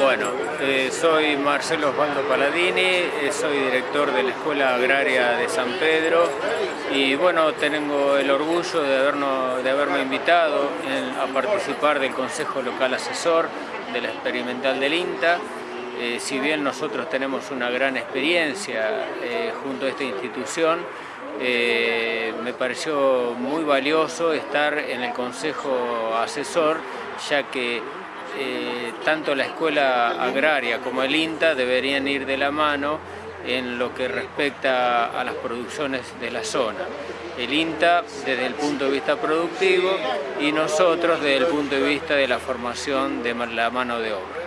Bueno, eh, soy Marcelo Osvaldo Paladini, eh, soy director de la Escuela Agraria de San Pedro y bueno, tengo el orgullo de, habernos, de haberme invitado a participar del Consejo Local Asesor de la Experimental del INTA. Eh, si bien nosotros tenemos una gran experiencia junto a esta institución, me pareció muy valioso estar en el Consejo Asesor, ya que eh, tanto la escuela agraria como el INTA deberían ir de la mano en lo que respecta a las producciones de la zona. El INTA desde el punto de vista productivo y nosotros desde el punto de vista de la formación de la mano de obra.